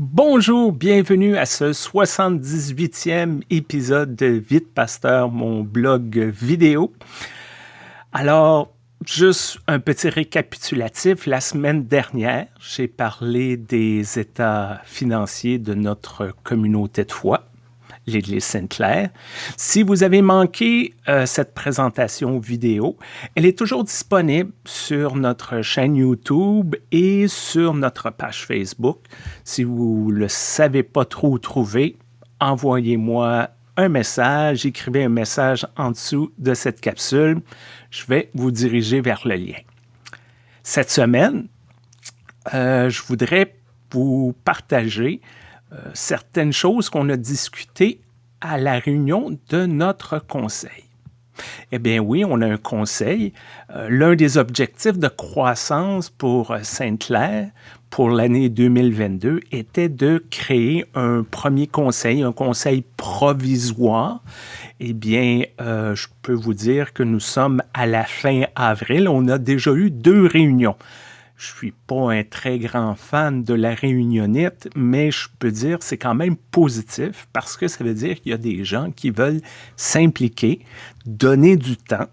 Bonjour, bienvenue à ce 78e épisode de Vite Pasteur, mon blog vidéo. Alors, juste un petit récapitulatif. La semaine dernière, j'ai parlé des états financiers de notre communauté de foi l'Église Sainte-Claire. Si vous avez manqué euh, cette présentation vidéo, elle est toujours disponible sur notre chaîne YouTube et sur notre page Facebook. Si vous ne le savez pas trop trouver, envoyez-moi un message, écrivez un message en dessous de cette capsule. Je vais vous diriger vers le lien. Cette semaine, euh, je voudrais vous partager certaines choses qu'on a discutées à la réunion de notre conseil. Eh bien oui, on a un conseil. Euh, l'un des objectifs de croissance pour euh, Sainte-Claire pour l'année 2022 était de créer un premier conseil, un conseil provisoire. Eh bien, je peux vous dire que nous sommes à la fin avril. On a déjà eu deux réunions. Je suis pas un très grand fan de la réunionnite, mais je peux dire c'est quand même positif parce que ça veut dire qu'il y a des gens qui veulent s'impliquer, donner du temps.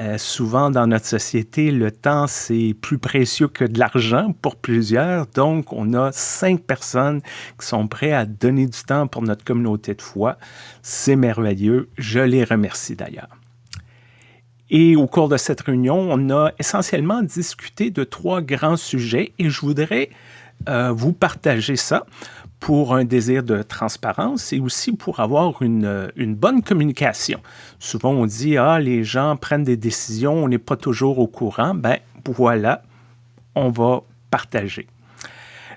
Euh, souvent dans notre société, le temps, c'est plus précieux que de l'argent pour plusieurs. Donc, on a cinq personnes qui sont prêtes à donner du temps pour notre communauté de foi. C'est merveilleux. Je les remercie d'ailleurs. Et au cours de cette réunion, on a essentiellement discuté de trois grands sujets et je voudrais euh, vous partager ça pour un désir de transparence et aussi pour avoir une, bonne communication. Souvent, on dit, ah, les gens prennent des décisions, on n'est pas toujours au courant. Ben voilà, on va partager.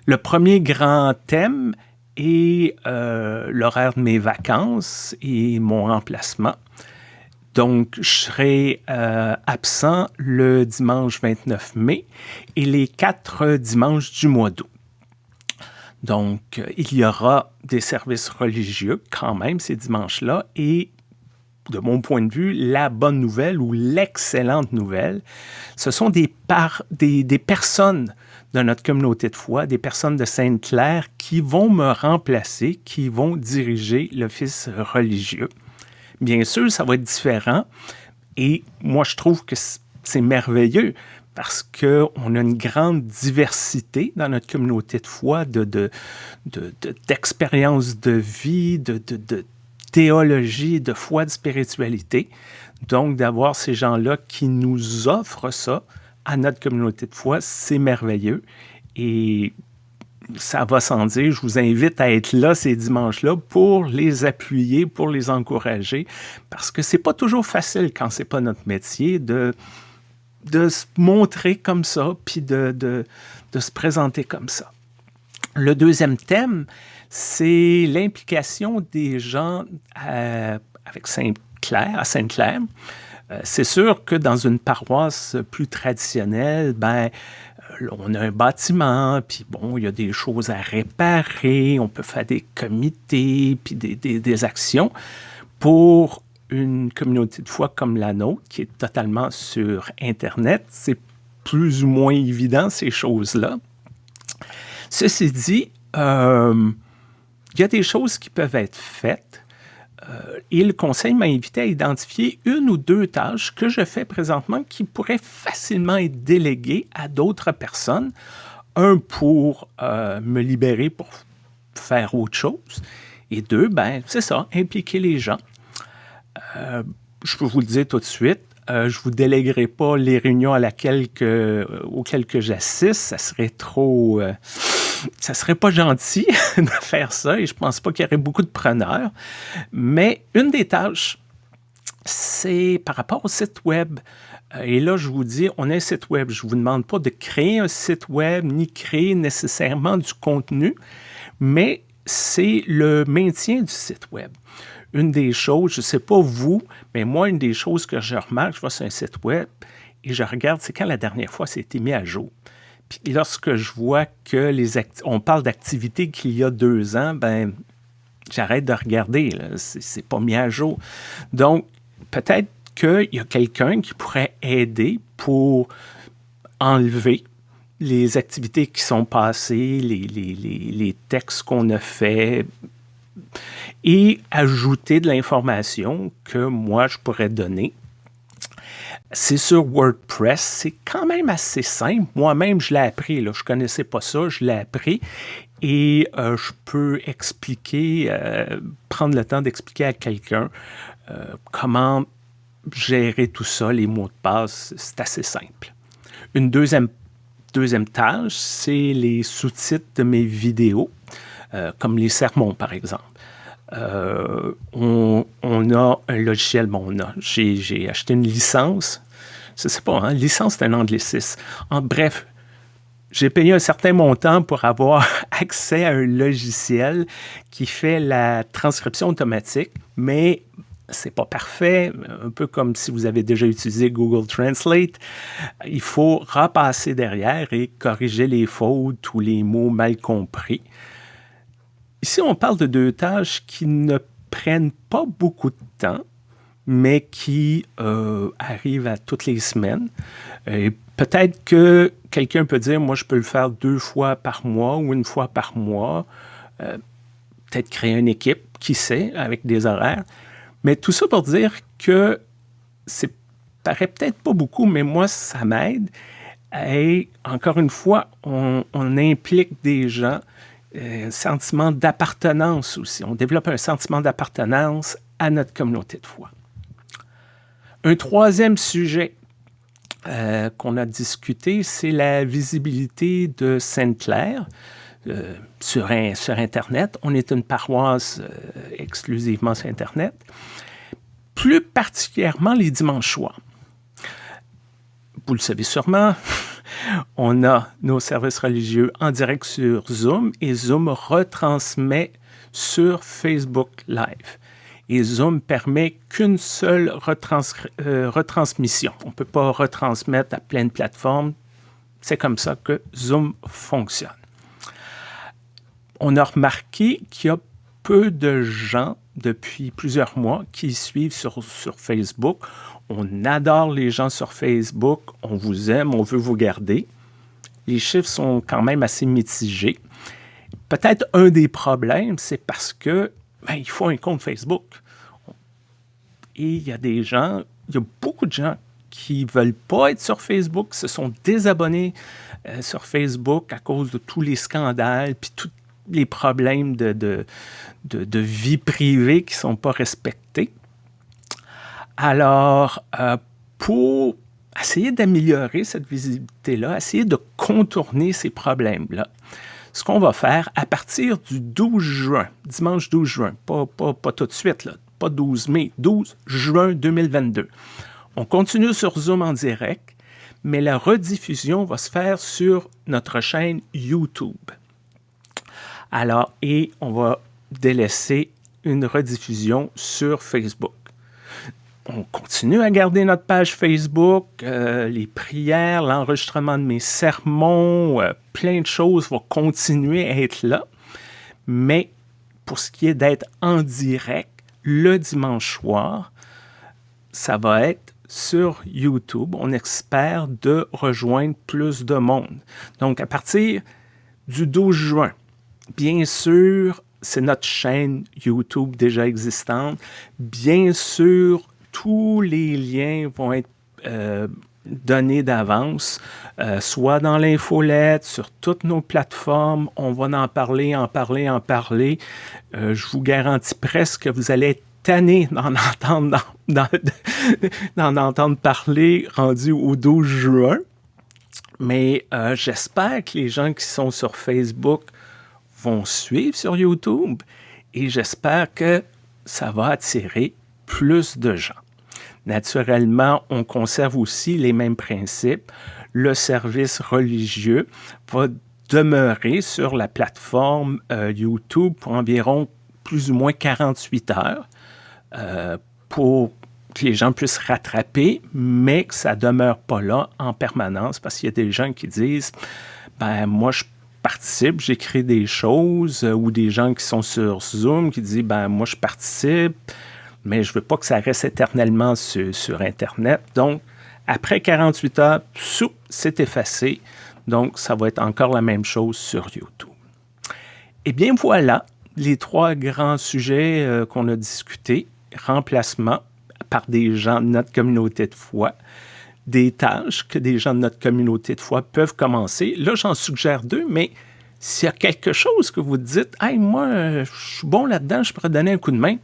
Le premier grand thème est euh, l'horaire de mes vacances et mon remplacement. Donc, je serai euh, absent le dimanche 29 mai et les quatre dimanches du mois d'août. Donc, il y aura des services religieux quand même ces dimanches-là et de mon point de vue, la bonne nouvelle ou l'excellente nouvelle, ce sont des, personnes de notre communauté de foi, des personnes de Sainte-Claire qui vont me remplacer, qui vont diriger l'office religieux. Bien sûr, ça va être différent. Et moi, je trouve que c'est merveilleux parce qu'on a une grande diversité dans notre communauté de foi, d'expériences de, de, vie, de, de, théologie, de foi, de spiritualité. Donc, d'avoir ces gens-là qui nous offrent ça à notre communauté de foi, c'est merveilleux. Et ça va sans dire, je vous invite à être là ces dimanches-là pour les appuyer, pour les encourager, parce que c'est pas toujours facile quand c'est pas notre métier de, de se montrer comme ça, puis de, de, se présenter comme ça. Le deuxième thème, c'est l'implication des gens euh, avec Sainte-Claire, à Sainte-Claire. Euh, c'est sûr que dans une paroisse plus traditionnelle, ben, on a un bâtiment, puis bon, il y a des choses à réparer, on peut faire des comités, puis des, actions. Pour une communauté de foi comme la nôtre, qui est totalement sur Internet, c'est plus ou moins évident, ces choses-là. Ceci dit, euh, il y a des choses qui peuvent être faites euh, et le conseil m'a invité à identifier une ou deux tâches que je fais présentement qui pourraient facilement être déléguées à d'autres personnes. Un, pour euh, me libérer pour faire autre chose. Et deux, ben, c'est ça, impliquer les gens. Euh, je peux vous le dire tout de suite, je ne vous déléguerai pas les réunions à auxquelles j'assiste. Ça serait trop ça serait pas gentil de faire ça et je pense pas qu'il y aurait beaucoup de preneurs. Mais une des tâches, c'est par rapport au site web. Euh, et là, je vous dis, on a un site web. Je ne vous demande pas de créer un site web ni créer nécessairement du contenu, mais c'est le maintien du site web. Une des choses, je ne sais pas vous, mais moi, une des choses que je remarque, je vois sur un site web et je regarde, c'est quand la dernière fois c'était mis à jour. Puis lorsque je vois que les on parle d'activités qu'il y a deux ans, ben j'arrête de regarder. C'est pas mis à jour. Donc, peut-être qu'il y a quelqu'un qui pourrait aider pour enlever les activités qui sont passées, les, les textes qu'on a faits, et ajouter de l'information que moi, je pourrais donner. C'est sur WordPress, c'est quand même assez simple. Moi-même, je l'ai appris, je ne connaissais pas ça, je l'ai appris et euh, je peux expliquer, euh, prendre le temps d'expliquer à quelqu'un euh, comment gérer tout ça, les mots de passe, c'est assez simple. Une deuxième tâche, c'est les sous-titres de mes vidéos, comme les sermons par exemple. On, a un logiciel, bon, on a, j'ai acheté une licence, je ne sais pas, hein, licence c'est un anglicisme. En bref, j'ai payé un certain montant pour avoir accès à un logiciel qui fait la transcription automatique, mais c'est pas parfait, un peu comme si vous avez déjà utilisé Google Translate. Il faut repasser derrière et corriger les fautes ou les mots mal compris. Ici, on parle de deux tâches qui ne prennent pas beaucoup de temps, mais qui euh, arrivent à toutes les semaines. Et peut-être que quelqu'un peut dire, moi, je peux le faire deux fois par mois ou une fois par mois. Euh, peut-être créer une équipe, qui sait, avec des horaires. Mais tout ça pour dire que c'est paraît peut-être pas beaucoup, mais moi, ça m'aide. Et encore une fois, on, implique des gens, un sentiment d'appartenance aussi. On développe un sentiment d'appartenance à notre communauté de foi. Un troisième sujet euh, qu'on a discuté, c'est la visibilité de Sainte-Claire euh, sur, sur, Internet. On est une paroisse euh, exclusivement sur Internet, plus particulièrement les dimanches soirs. Vous le savez sûrement, on a nos services religieux en direct sur Zoom et Zoom retransmet sur Facebook Live et Zoom permet qu'une seule euh, retransmission. On ne peut pas retransmettre à plein de plateformes. C'est comme ça que Zoom fonctionne. On a remarqué qu'il y a peu de gens depuis plusieurs mois qui suivent sur Facebook. On adore les gens sur Facebook, on vous aime, on veut vous garder. Les chiffres sont quand même assez mitigés. Peut-être un des problèmes, c'est parce que ben, il faut un compte Facebook. Et il y a des gens, il y a beaucoup de gens qui ne veulent pas être sur Facebook, se sont désabonnés euh, sur Facebook à cause de tous les scandales, puis tous les problèmes de, de, vie privée qui ne sont pas respectés. Alors, euh, pour essayer d'améliorer cette visibilité-là, essayer de contourner ces problèmes-là, ce qu'on va faire à partir du 12 juin, dimanche 12 juin, pas, pas, pas tout de suite, là, pas 12 mai, 12 juin 2022. On continue sur Zoom en direct, mais la rediffusion va se faire sur notre chaîne YouTube. Alors, et on va délaisser une rediffusion sur Facebook. On continue à garder notre page Facebook, euh, les prières, l'enregistrement de mes sermons, euh, plein de choses vont continuer à être là. Mais pour ce qui est d'être en direct, le dimanche soir, ça va être sur YouTube. On espère de rejoindre plus de monde. Donc, à partir du 12 juin, bien sûr, c'est notre chaîne YouTube déjà existante. Bien sûr, tous les liens vont être euh, donnés d'avance, euh, soit dans l'infolette, sur toutes nos plateformes. On va en parler, en parler, en parler. Euh, je vous garantis presque que vous allez être tanné d'en entendre, parler rendu au 12 juin. Mais j'espère que les gens qui sont sur Facebook vont suivre sur YouTube et j'espère que ça va attirer plus de gens. Naturellement, on conserve aussi les mêmes principes. Le service religieux va demeurer sur la plateforme euh, YouTube pour environ plus ou moins 48 heures euh, pour que les gens puissent rattraper, mais que ça demeure pas là en permanence parce qu'il y a des gens qui disent ben moi je participe, j'écris des choses euh, ou des gens qui sont sur Zoom qui disent ben moi je participe, mais je ne veux pas que ça reste éternellement sur, Internet. Donc, après 48 heures, c'est effacé. Donc, ça va être encore la même chose sur YouTube. Eh bien, voilà les trois grands sujets euh, qu'on a discutés. Remplacement par des gens de notre communauté de foi, des tâches que des gens de notre communauté de foi peuvent commencer. Là, j'en suggère deux, mais s'il y a quelque chose que vous dites, hey, moi, je suis bon là-dedans, je pourrais donner un coup de main,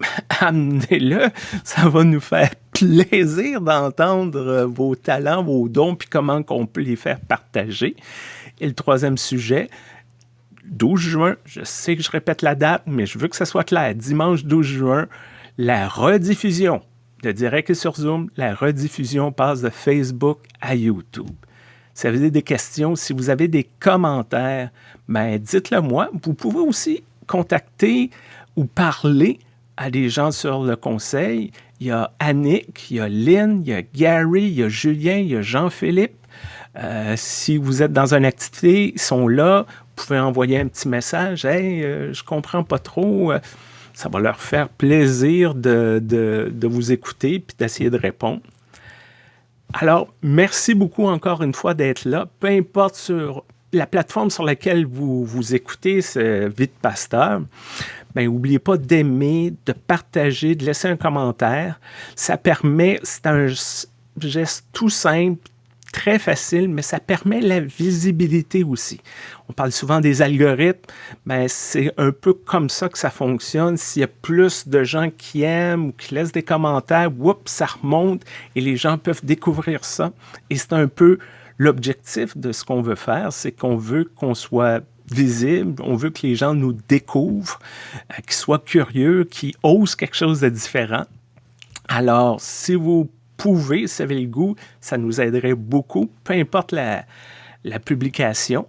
amenez-le. Ça va nous faire plaisir d'entendre euh, vos talents, vos dons, puis comment on peut les faire partager. Et le troisième sujet, 12 juin, je sais que je répète la date, mais je veux que ça soit clair. Dimanche 12 juin, la rediffusion de Direct sur Zoom, la rediffusion passe de Facebook à YouTube. Si vous avez des questions, si vous avez des commentaires, ben dites-le moi. Vous pouvez aussi contacter ou parler à des gens sur le conseil. Il y a Annick, il y a Lynn, il y a Gary, il y a Julien, il y a Jean-Philippe. Euh, si vous êtes dans une activité, ils sont là. Vous pouvez envoyer un petit message. Hey, euh, je comprends pas trop. Euh, ça va leur faire plaisir de, de vous écouter et d'essayer de répondre. Alors, merci beaucoup encore une fois d'être là. Peu importe sur la plateforme sur laquelle vous, vous écoutez ce Vite Pasteur, ben, n'oubliez pas d'aimer, de partager, de laisser un commentaire. Ça permet, c'est un geste tout simple, très facile, mais ça permet la visibilité aussi. On parle souvent des algorithmes, mais c'est un peu comme ça que ça fonctionne. S'il y a plus de gens qui aiment ou qui laissent des commentaires, ça remonte et les gens peuvent découvrir ça. Et c'est un peu l'objectif de ce qu'on veut faire, c'est qu'on veut qu'on soit visible, on veut que les gens nous découvrent, euh, qu'ils soient curieux, qu'ils osent quelque chose de différent. Alors, si vous pouvez, si vous le goût, ça nous aiderait beaucoup, peu importe la, publication.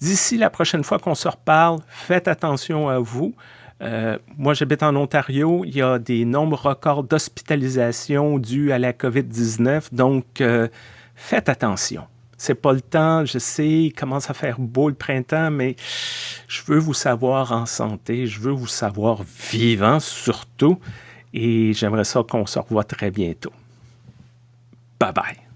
D'ici la prochaine fois qu'on se reparle, faites attention à vous. Euh, moi, j'habite en Ontario. Il y a des nombres records d'hospitalisation dus à la COVID-19. Donc, euh, faites attention. C'est pas le temps. Je sais, il commence à faire beau le printemps, mais je veux vous savoir en santé. Je veux vous savoir vivant surtout. Et j'aimerais ça qu'on se revoie très bientôt. Bye bye.